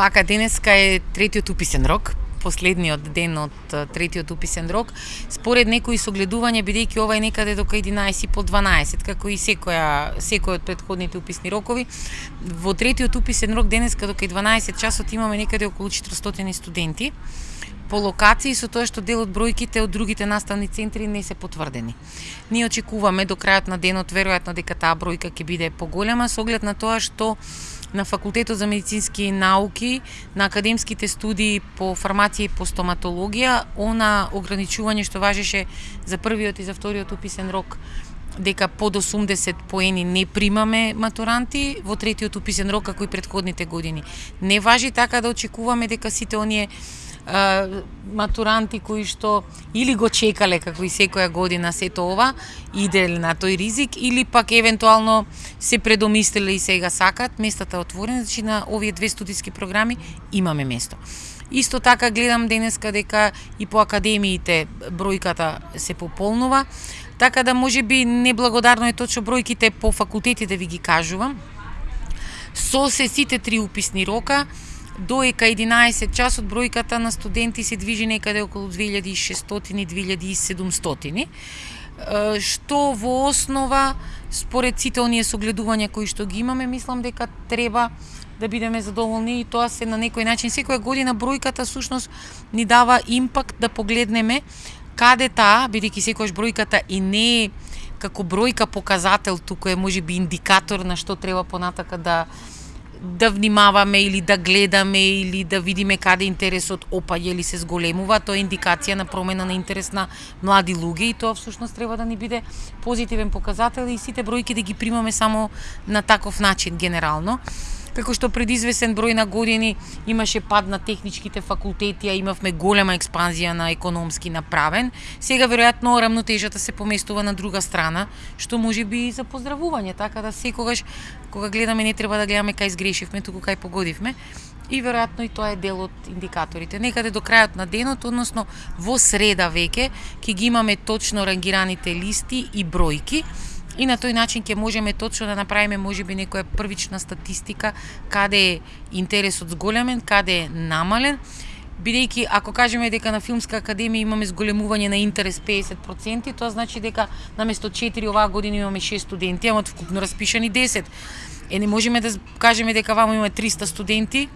Вака денеска е третиот уписен рок, последниот ден од третиот уписен рок. Според некои согледувања, бидејќи ова е некаде до 11 по 12, како и секоја секој од предходните уписни рокови, во третиот уписен рок денеска до 12 часот имаме некаде околу 400 студенти по локации со тоа што дел од бројките од другите наставни центри не се потврдени. Ние очекуваме до крајот на денот веројатно дека таа бројка ќе биде поголема со оглед на тоа што на факултетот за медицински науки, на академските студии по фармација и по стоматологија, она ограничување што важеше за првиот и за вториот уписен рок дека под 80 поени не примаме матуранти во третиот уписен рок како и предходните години. Не важи така да очекуваме дека сите оние матуранти кои што или го чекале како и секоја година сето ова, иде на тој ризик или пак евентуално се предомислиле и сега сакат, местата отворени, значи на овие две студиски програми имаме место. Исто така гледам денеска дека и по академиите бројката се пополнува, така да може би неблагодарно е точно бројките по факултетите да ви ги кажувам. Со се сите три уписни рока, Доека 11 часот бројката на студенти се движи некаде околу 2600-2700 што во основа според сите оние согледувања кои што ги имаме мислам дека треба да бидеме задоволни и тоа се на некој начин. Секоја година бројката сушност ни дава импакт да погледнеме каде таа бидејќи секогаш бројката и не е како бројка показател туку е можеби индикатор на што треба понатака да да внимаваме или да гледаме или да видиме каде интересот опаѓа или се зголемува, тоа е индикација на промена на интерес на млади луѓе и тоа всушност треба да ни биде позитивен показател и сите бројки да ги примаме само на таков начин генерално како што пред извесен број на години имаше пад на техничките факултети, а имавме голема експанзија на економски направен, сега веројатно рамнотежата се поместува на друга страна, што може би и за поздравување, така да секогаш кога гледаме не треба да гледаме кај сгрешивме, туку кај погодивме и веројатно и тоа е дел од индикаторите. Некаде до крајот на денот, односно во среда веќе, ќе ги имаме точно рангираните листи и бројки, и на тој начин ќе можеме точно да направиме можеби некоја првична статистика каде е интересот зголемен, каде е намален, бидејќи ако кажеме дека на филмска академија имаме зголемување на интерес 50%, тоа значи дека наместо 4 оваа година имаме 6 студенти, ама вкупно распишани 10. Е не можеме да кажеме дека вамо имаме 300 студенти,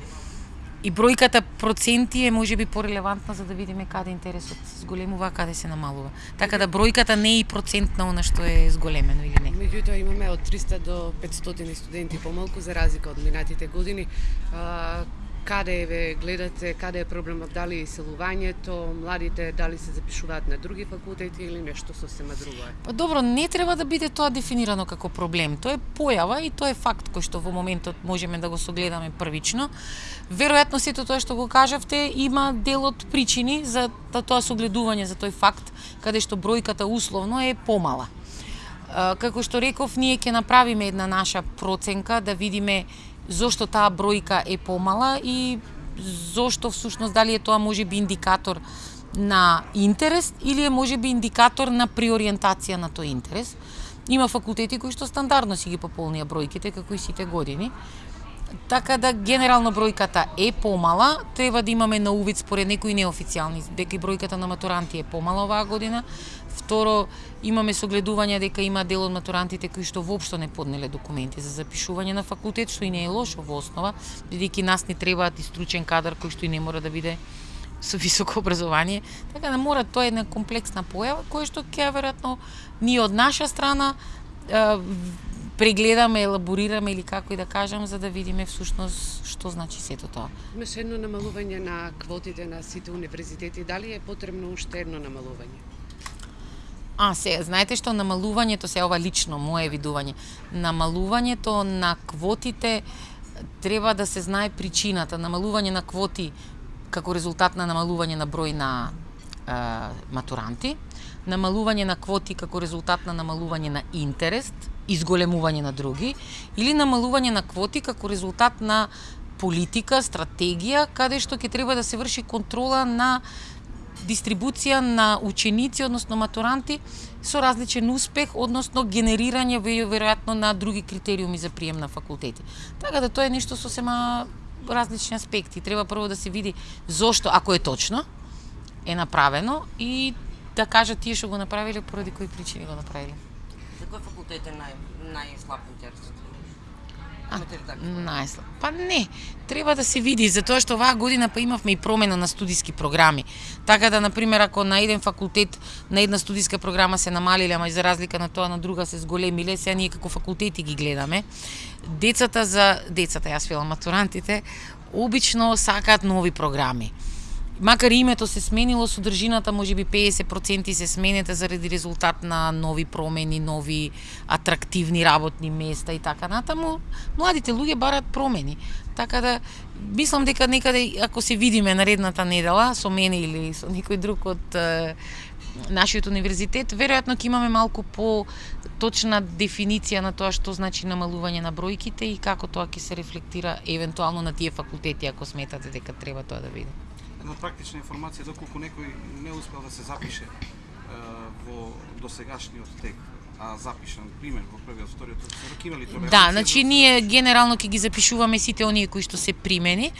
И бројката проценти е можеби порелевантна за да видиме каде интересот се зголемува, каде се намалува. Така да бројката не е и процент на она што е зголемено или не. Меѓутоа имаме од 300 до 500 студенти помалку за разлика од минатите години. Каде ве гледате, каде е проблемот, дали иселувањето, младите дали се запишуваат на други факултети или нешто сосема друго е? Па добро, не треба да биде тоа дефинирано како проблем. Тоа е појава и тоа е факт кој што во моментот можеме да го согледаме првично. Веројатно сето тоа што го кажавте има дел од причини за да тоа согледување за тој факт каде што бројката условно е помала. Како што реков, ние ќе направиме една наша проценка да видиме зошто таа бројка е помала и зошто всушност дали е тоа може би индикатор на интерес или е може би индикатор на приориентација на тој интерес. Има факултети кои што стандардно си ги пополнија бројките како и сите години. Така да генерално бројката е помала, треба да имаме на увид според некои неофицијални дека и бројката на матуранти е помала оваа година. Второ, имаме согледување дека има дел од матурантите кои што воопшто не поднеле документи за запишување на факултет, што и не е лошо во основа, бидејќи нас не требаат и стручен кадар кој што и не мора да биде со високо образование. Така да мора тоа е една комплексна појава која што ќе веројатно ние од наша страна прегледаме, елаборираме или како и да кажам за да видиме всушност што значи сето тоа. Имаше едно намалување на квотите на сите универзитети, дали е потребно уште едно намалување? А, се, знаете што намалувањето, се ова лично мое видување, намалувањето на квотите треба да се знае причината. Намалување на квоти како резултат на намалување на број на е, матуранти, намалување на квоти како резултат на намалување на интерес, изголемување на други, или намалување на квоти како резултат на политика, стратегија, каде што ќе треба да се врши контрола на дистрибуција на ученици, односно матуранти, со различен успех, односно генерирање веројатно на други критериуми за прием на факултети. Така да тоа е нешто сосема различни аспекти. Треба прво да се види зошто, ако е точно, е направено и да кажат тие што го направиле поради кои причини го направиле. За кој факултет е нај најслаб интерес? Имате ли така? Најслаб. Па не, треба да се види, затоа што оваа година па имавме и промена на студиски програми. Така да, на пример, ако на еден факултет, на една студиска програма се намалиле, ама и за разлика на тоа на друга се зголемиле, сега ние како факултети ги гледаме. Децата за децата, јас велам матурантите, обично сакаат нови програми макар и името се сменило, содржината може би 50% се сменете заради резултат на нови промени, нови атрактивни работни места и така натаму. Младите луѓе барат промени. Така да мислам дека некаде ако се видиме наредната недела со мене или со некој друг од е, нашиот универзитет, веројатно ќе имаме малку по точна дефиниција на тоа што значи намалување на бројките и како тоа ќе се рефлектира евентуално на тие факултети ако сметате дека треба тоа да биде една практична информација доколку некој не успел да се запише е, во досегашниот тек а запишан пример во првиот вториот срок има ли тоа Да, значи ние генерално ќе ги запишуваме сите оние кои што се примени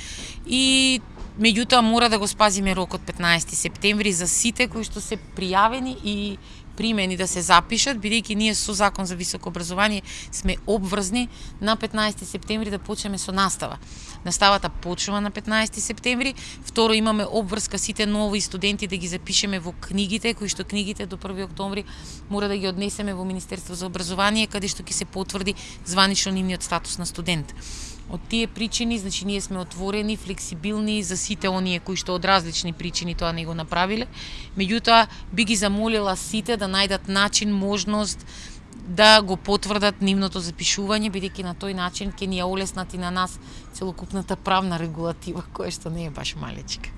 и меѓутоа мора да го спазиме рокот 15 септември за сите кои што се пријавени и примени да се запишат, бидејќи ние со Закон за високо образование сме обврзни на 15 септември да почнеме со настава. Наставата почнува на 15 септември. Второ имаме обврска сите нови студенти да ги запишеме во книгите, кои што книгите до 1 октомври мора да ги однесеме во Министерство за образование каде што ќе се потврди званично нивниот статус на студент. Од тие причини, значи ние сме отворени, флексибилни за сите оние кои што од различни причини тоа не го направиле. Меѓутоа, би ги замолила сите да да најдат начин, можност да го потврдат нивното запишување, бидејќи на тој начин ќе ни ја олеснат и на нас целокупната правна регулатива, која што не е баш малечка.